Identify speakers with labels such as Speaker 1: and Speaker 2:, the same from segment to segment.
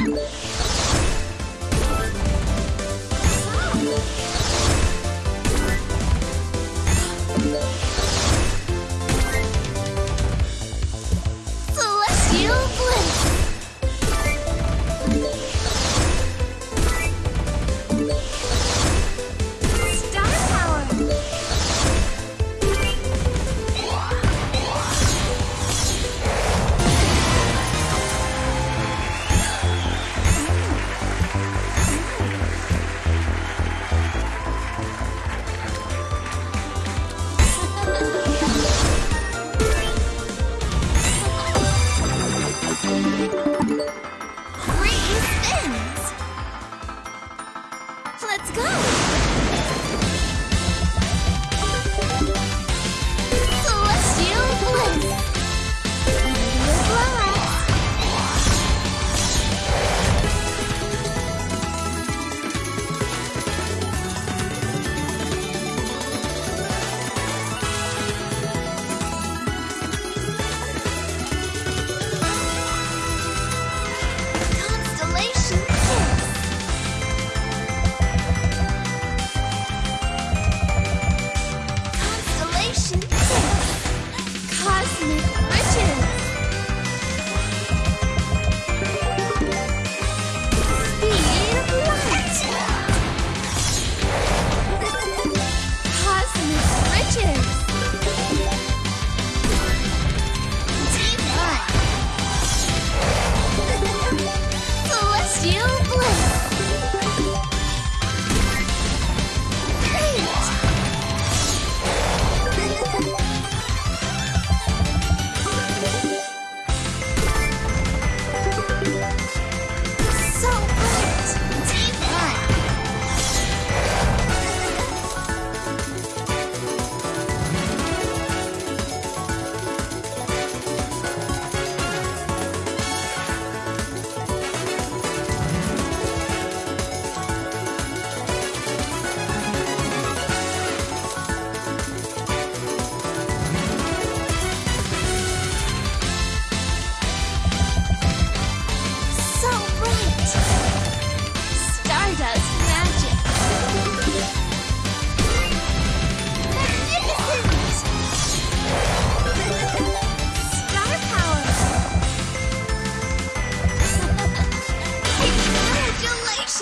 Speaker 1: you Let's go!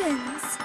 Speaker 1: friends.